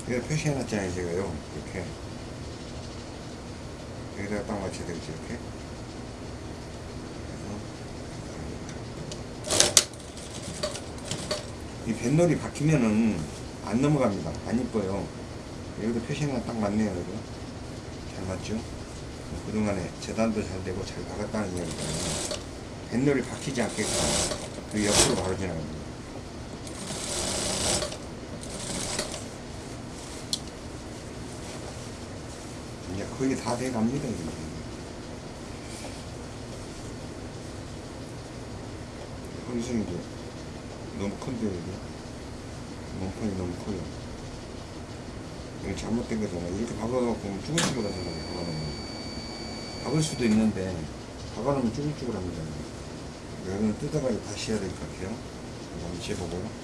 이거 표시해놨잖아요 제가요 이렇게. 여기다가 딱 맞춰야 되겠죠 이렇게. 이 뱃놀이 바뀌면은 안 넘어갑니다. 안 이뻐요. 여기도 표시가 딱 맞네요 여기 잘 맞죠? 그동안에 재단도 잘 되고 잘 박았다는 이야기잖아요. 뱃놀이 바뀌지 않게끔 그 옆으로 바로 지나갑니다 이제 거의 다 돼갑니다 이제. 너무 큰데 이게. 몸판이 너무 커요. 이게 잘못된 거잖아 이렇게 박아갖고 쭈글쭈글하잖아요 박아놓으면. 박을 수도 있는데 박아놓으면 쭈글쭈글합니다. 여기는 뜯어가지고 다시 해야 될 것 같아요. 한번 재보고요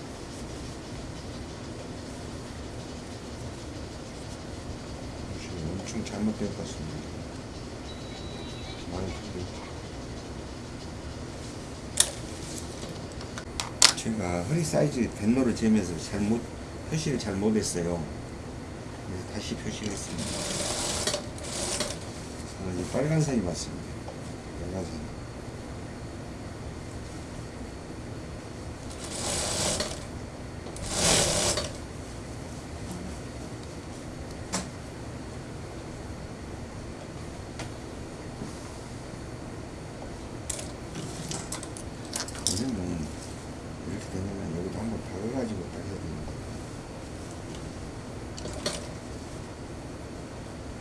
엄청 잘못된 것 같습니다 제가 허리 사이즈 뱃노를 재면서 잘못 표시를 잘 못했어요. 그래서 다시 표시를 했습니다. 저는 이 빨간 선이 맞습니다. 빨간 선. 그러면 이렇게 되면 여기도 한번 박아가지고 딱 해야 됩니다.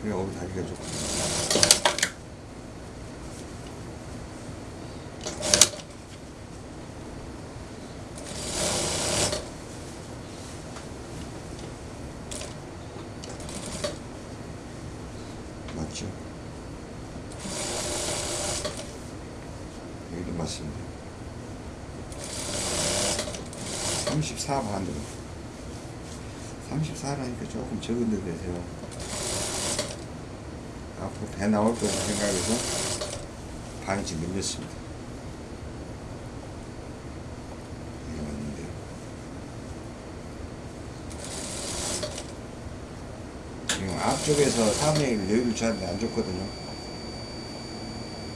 그래 어비 다리가 좋고 맞죠? 여기도 맞습니다. 34 반으로 34라니까 조금 적은 데 되세요 배 나올 거라 생각해서 반씩 늘렸습니다. 지금 앞쪽에서 3의 1 여유를 주는데 안 좋거든요.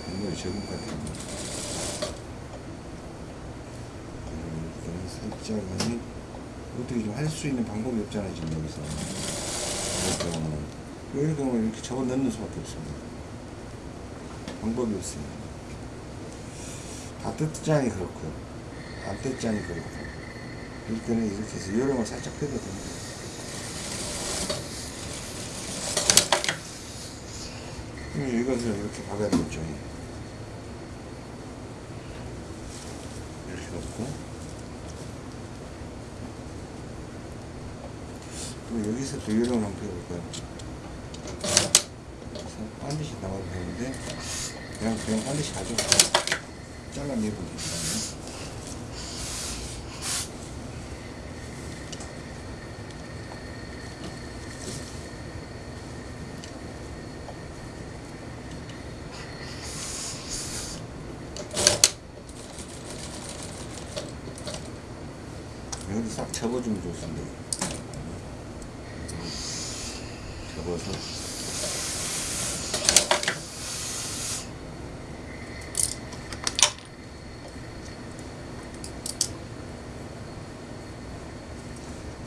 굉장히 적은 것 같아요. 살짝은 어떻게 좀 할 수 있는 방법이 없잖아요 지금 여기서 이럴 경우는 이렇게 접어 넣는 수밖에 없습니다. 방법이 없어요 다. 뜯자니 그렇고 안 뜯자니 그렇고. 이럴 때는 이렇게 해서 요령을 살짝 뜯어도 됩니다. 그럼 이것을 이렇게 박아야 되겠죠 이렇게 넣고. 또 여기서 또 요령을 한번 배워볼까요? 여기서 반드시 나와도 되는데 그냥 그냥 반드시 가져 잘라내고 계시다면 여기 싹 접어주면 좋습니다. 접어서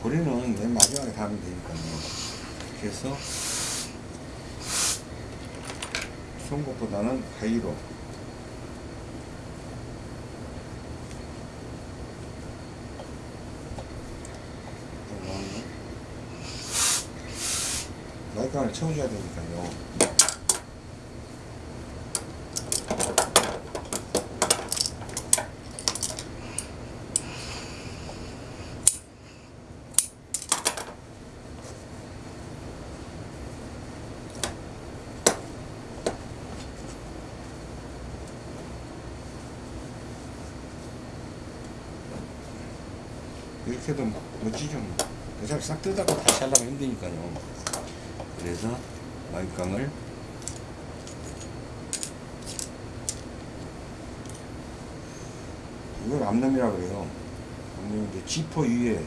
우리는 맨 마지막에 가면 되니까요. 그래서 송곳보다는 가위로 날강을 채워줘야 되니까요. 해도 멋지죠. 뭐. 그냥 싹 뜯다가 다시 하려면 힘드니까요. 그래서 마이깡을 이걸 암놈이라 그래요. 암놈인데 지퍼 위에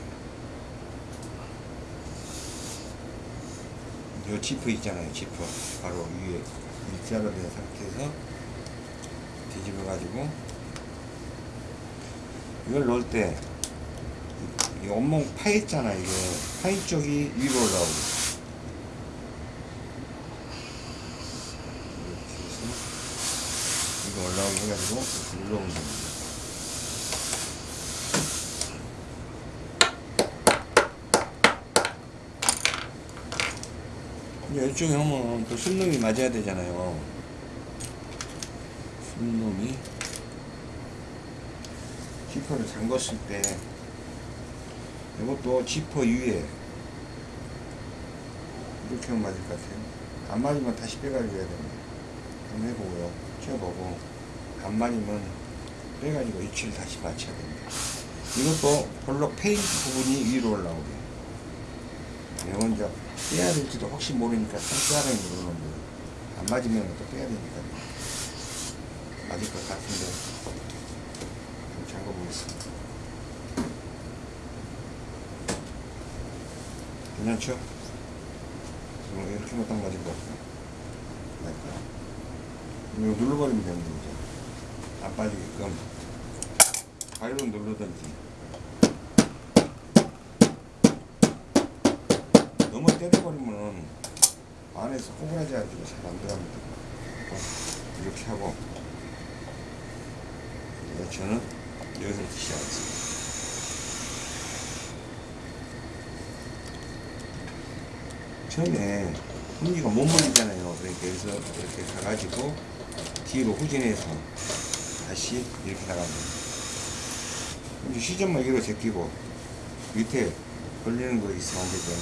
이 지퍼 있잖아요. 지퍼 바로 위에 일자로 된 상태에서 뒤집어 가지고 이걸 넣을 때 이 온몸 파 있잖아 이게 파이 쪽이 위로 올라오고. 이거 올라오게 해가지고 이렇게 눌러오면 됩니다. 이제 이쪽에 하면 또 순놈이 맞아야 되잖아요. 순놈이. 지퍼를 잠궜을 때 이것도 지퍼 위에 이렇게 맞을 것 같아요. 안 맞으면 다시 빼가지고 해야 됩니다. 한번 해보고요. 쳐보고 안 맞으면 빼가지고 위치를 다시 맞춰야 됩니다. 이것도 볼록 페인트 부분이 위로 올라오게. 이건 이제 빼야 될지도 혹시 모르니까 손가락에 누르는 거예요. 안 맞으면 또 빼야 되니까 맞을 것 같은데 좀 잠궈보겠습니다. 괜찮죠? 뭐 이렇게만 딱것 같아요. 맞다. 이거 눌러버리면 되는 거죠. 안 빠지게끔. 가위로 누르든지. 너무 때려버리면 안에서 꼬부라져가지고 잘안 들어갑니다. 이렇게 하고. 네, 저는 여기서 시작하겠습니다. 처음에 훈리가 못 몰리잖아요. 그러니까 여기서 이렇게 가가지고 뒤로 후진해서 다시 이렇게 나갑니다. 시점만 이로 제끼고 밑에 걸리는 거 있으면 안 되죠.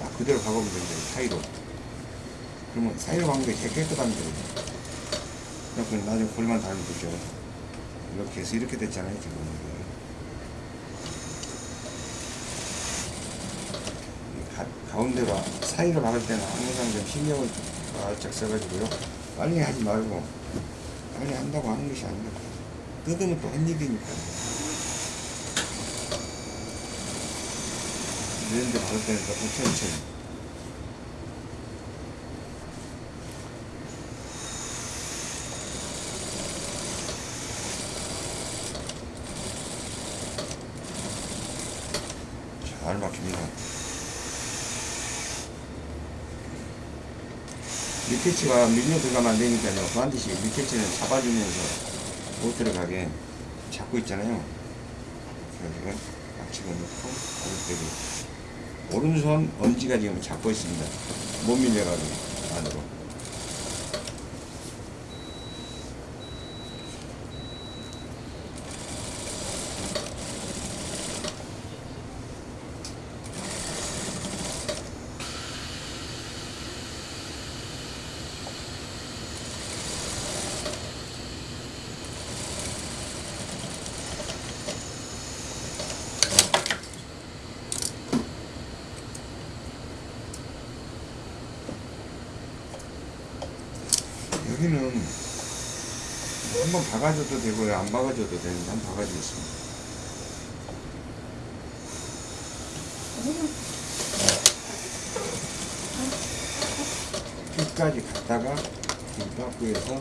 딱 그대로 가보면 됩니다. 사이로. 그러면 사이로 가는 게 제일 깨끗합니다. 그래서 나중에 골만 달면 되죠. 이렇게 해서 이렇게 됐잖아요. 지금. 가, 가운데로 사이로 박을 때는 항상 좀 신경을 바짝 써가지고요. 빨리 하지 말고 빨리 한다고 하는 것이 아닙니다. 뜯으면 또한 일이니까. 이런데 박을 때는 조금 천천히. 잘 박힙니다. 리캐치가 밀려 들어가면 안 되니까요. 반드시 리캐치는 잡아주면서 못 들어가게 잡고 있잖아요. 그래가지고 앞치고 넣고 오른쪽에 오른손 엄지가 지금 잡고 있습니다. 못 밀려가지고 안으로. 여기는 한번 박아줘도 되고요. 안 박아줘도 되는데 한번 박아주겠습니다. 끝까지 갔다가 김밥구에서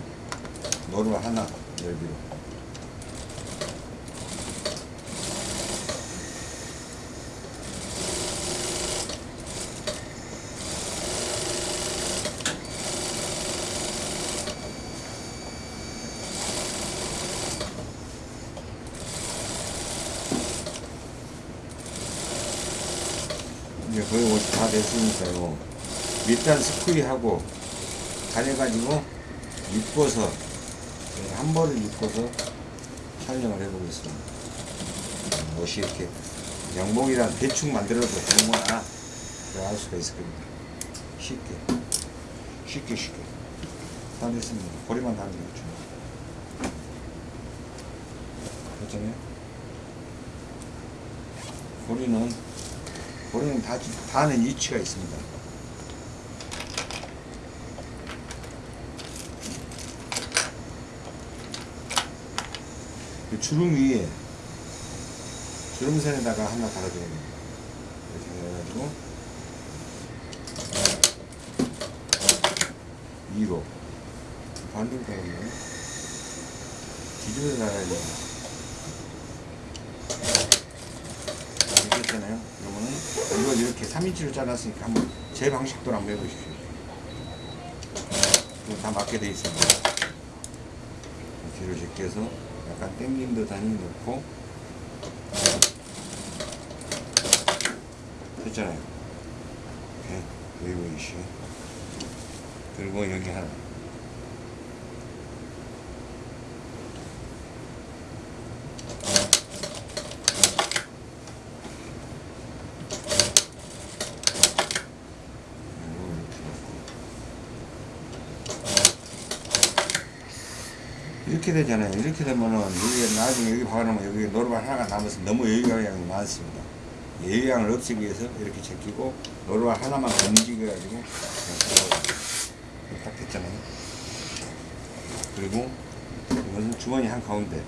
노루 하나 열기로 밑단 스프리하고 가려가지고 입고서 한 번을 입고서 촬영을 해보겠습니다. 옷이 이렇게 양복이랑 대충 만들어도 되는구나 알 수가 있을 겁니다. 쉽게 쉽게 쉽게 다 됐습니다. 고리만 달면 되죠. 그렇잖아요. 고리는 고리는 다 다는 위치가 있습니다. 그 주름 위에 주름선에다가 하나 달아줘야 됩니다. 이렇게 해가지고 위로 반대로 달았네 뒤집어 달아야 돼요. 이렇게 했잖아요. 그러면은 이걸 이렇게 3인치로 잘랐으니까 한번 제 방식대로 한번 해보십시오. 이거 다 맞게 돼 있습니다. 뒤로 제껴서 약간 당긴 듯 하니 넣고. 됐잖아요. 이렇게 웨이브이시 그리고 여기 하나 그리고 이렇게 넣고 이렇게 되잖아요. 이렇게 되면은 여기 나중에 여기 박아놓으면 여기 노루발 하나가 남아서 너무 여유양이 많습니다. 여유양을 없애기 위해서 이렇게 제끼고 노루발 하나만 움직여가지고. 딱 됐잖아요. 그리고 이것은 주머니 한 가운데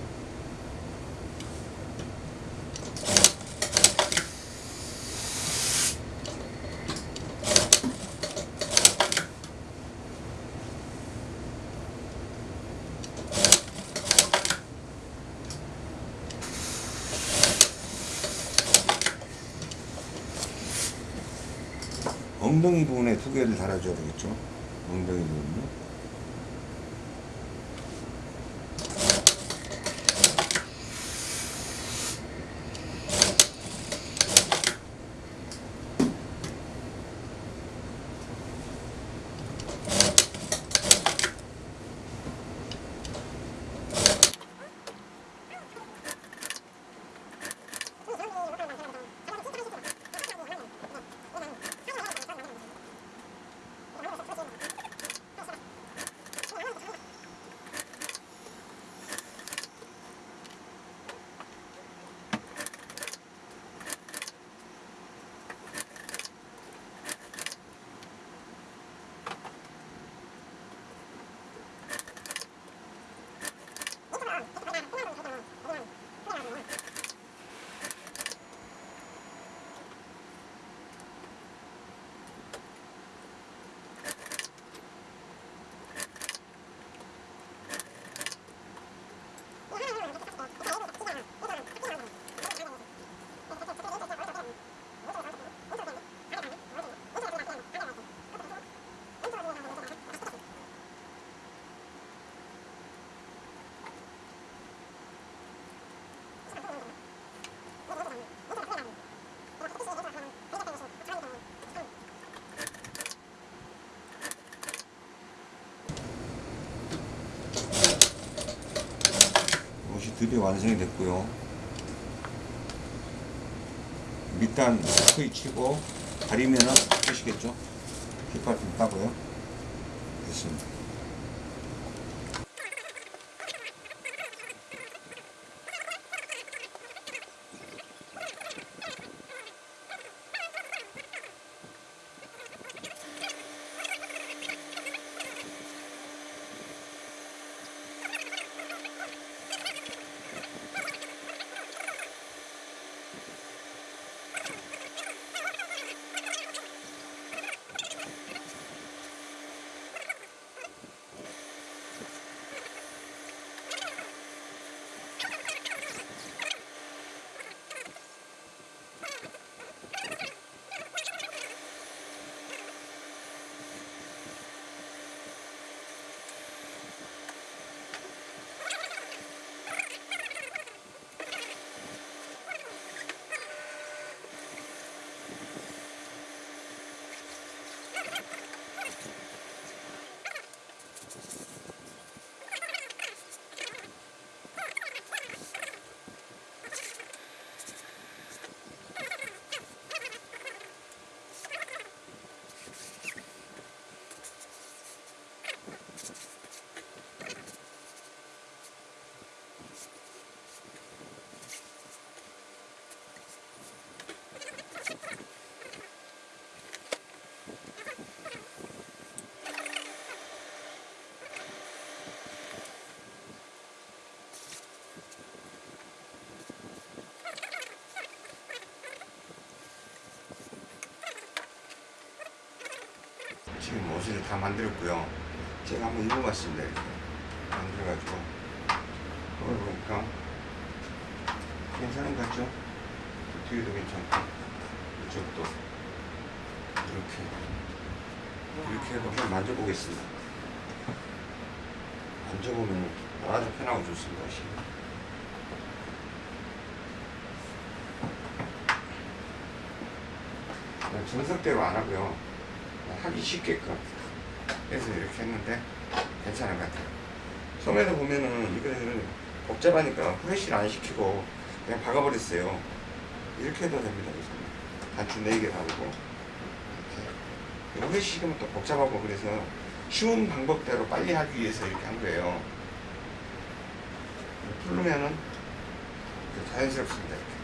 엉덩이 부분에 두 개를 달아줘야 되겠죠. 엉덩이 부분 드디어 완성이 됐고요. 밑단 스프이 치고 가리면은 끝이겠죠. 깃발 좀 따고요. 됐습니다. 지금 옷을 다 만들었고요. 제가 한번 입어봤습니다. 이렇게 만들어가지고 그걸 보니까 괜찮은 것 같죠? 뒤에도 괜찮고 이쪽도 이렇게 이렇게 해서 한번 만져보겠습니다. 만져보면 아주 편하고 좋습니다. 정석대로 안 하고요. 하기 쉽게끔 해서 이렇게 했는데 괜찮은 것 같아요. 소매도 보면은 이거는 복잡하니까 후레쉬를 안 시키고 그냥 박아버렸어요. 이렇게 해도 됩니다. 단추 4개 달고 이렇게. 후레쉬 시키면 또 복잡하고 그래서 쉬운 방법대로 빨리 하기 위해서 이렇게 한 거예요. 풀르면은 자연스럽습니다. 이렇게.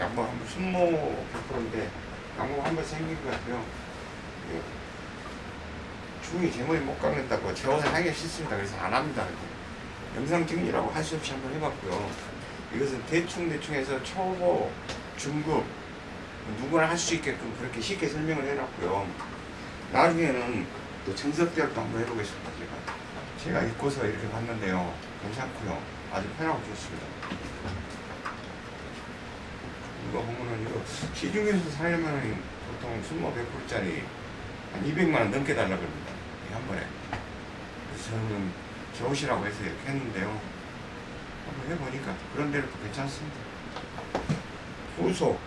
양복 한번 순모 100%인데 양복 한번 생긴 것 같아요. 중이 제 머리 못 깎는다고 제 옷을 하기 싫습니다. 그래서 안 합니다. 영상 찍느라고 할 수 없이 한번 해봤고요. 이것은 대충대충 해서 초보, 중급 누구나 할 수 있게끔 그렇게 쉽게 설명을 해놨고요. 나중에는 또또 한번 해보겠습니다. 제가 제가 입고서 이렇게 봤는데요. 괜찮고요. 아주 편하고 좋습니다. 이거 보면은 이거 시중에서 사려면 보통 순모 100%짜리 한 200만 원 넘게 달라 그럽니다. 이한 번에. 그래서 저는 제 옷이라고 해서 이렇게 했는데요. 한번 해보니까 그런 대로 또 괜찮습니다. 후속,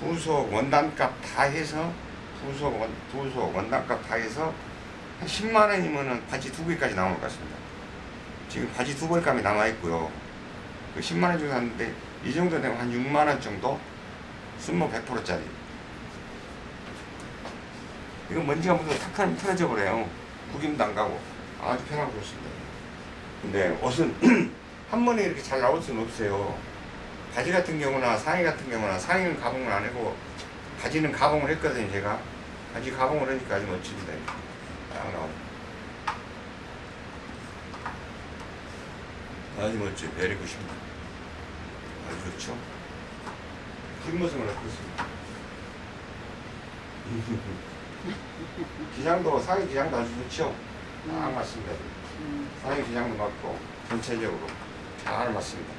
부속 원단값 다 해서 부속 원, 부속 원단값 다 해서 한 10만 원이면은 바지 두 개까지 나올 것 같습니다. 지금 바지 두 벌감이 남아 있고요. 그 10만 원 주고 샀는데 이 정도 되면 한 6만 원 정도 순모 100%짜리. 이거 먼지가 묻어서 탁 하면 편해져 버려요. 구김도 안 가고. 아주 편하고 좋습니다. 근데 옷은 한 번에 이렇게 잘 나올 수는 없어요. 바지 같은 경우나 상의 같은 경우나 상의는 가봉을 안 하고 바지는 가봉을 했거든요 제가. 바지 가봉을 하니까 아주 멋집니다. 딱 나오고 아주 멋져 내리고 싶다. 아주 좋죠? 뒷모습을 어떻습니까 기장도 상의 기장도 아주 좋죠. 딱 맞습니다. 음. 상의 기장도 맞고 전체적으로 잘 맞습니다